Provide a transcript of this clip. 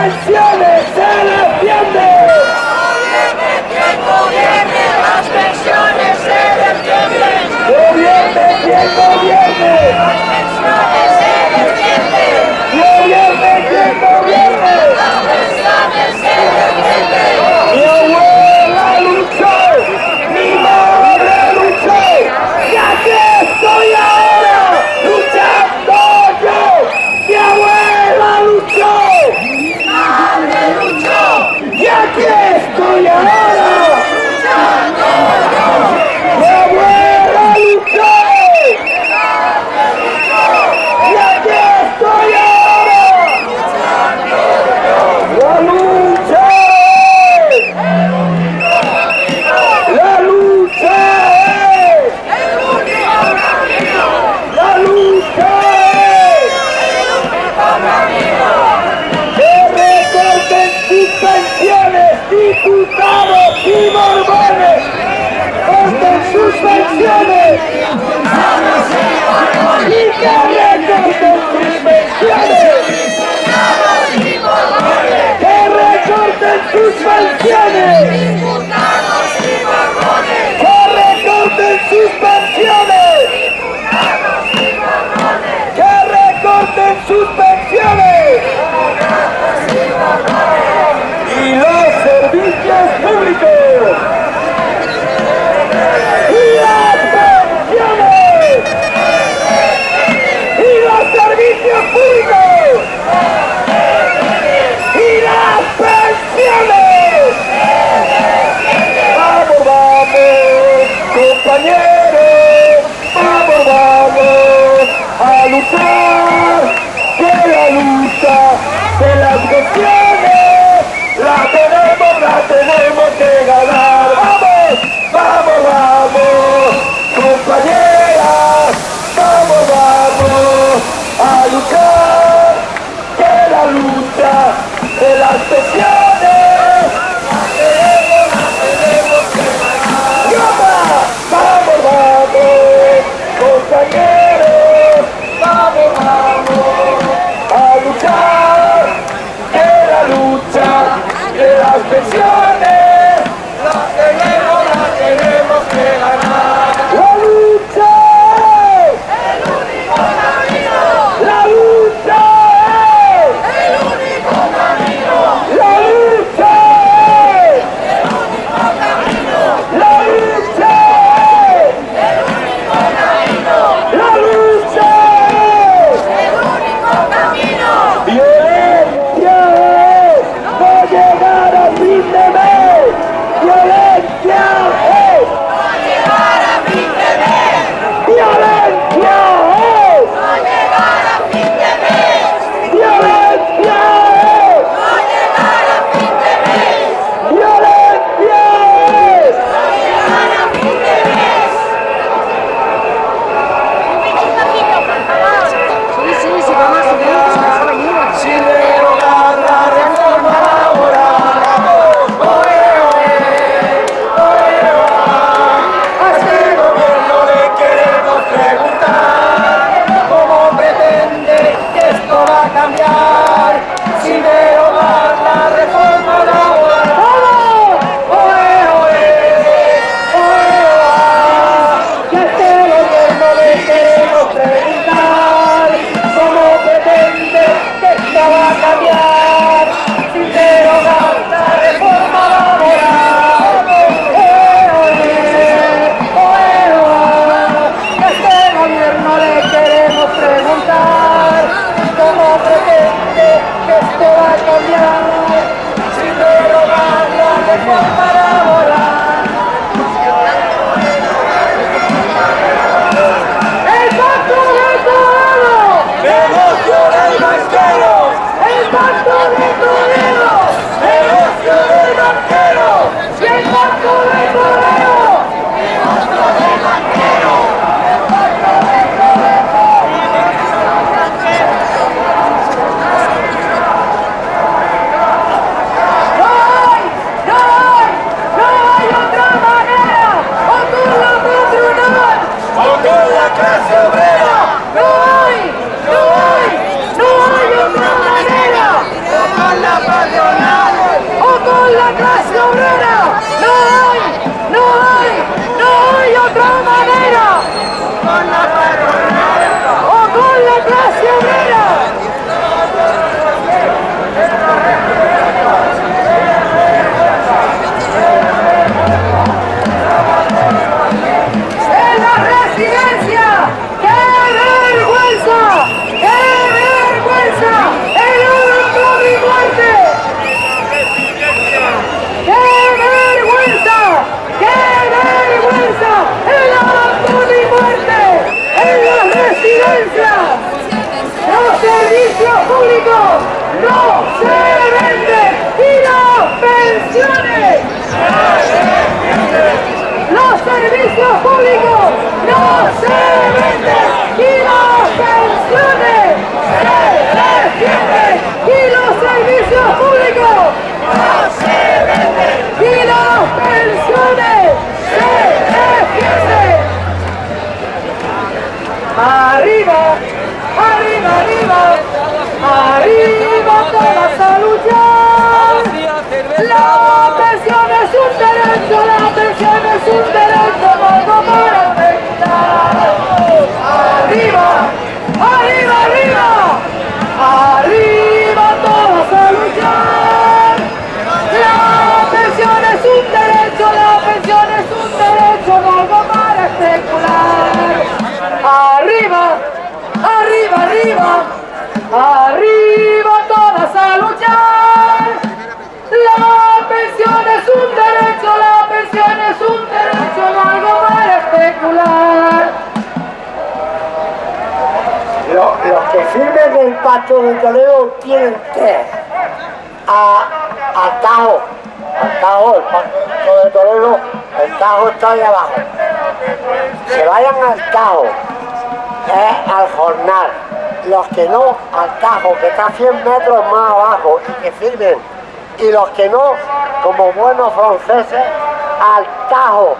Valencia! A luchar Arriba, arriba, arriba, arriba todas a luchar. La pensión es un derecho, la pensión es un derecho, no algo para especular. Lo- los que firmen el pacto de Toledo tienen tres. A, a Tajo, a Tajo, el pacto de Toledo, el Tajo está ahí abajo. Se vayan al Tajo, es al jornal. Los que no, al Tajo, que está 100 metros más abajo y que firmen. Y los que no, como buenos franceses, al Tajo,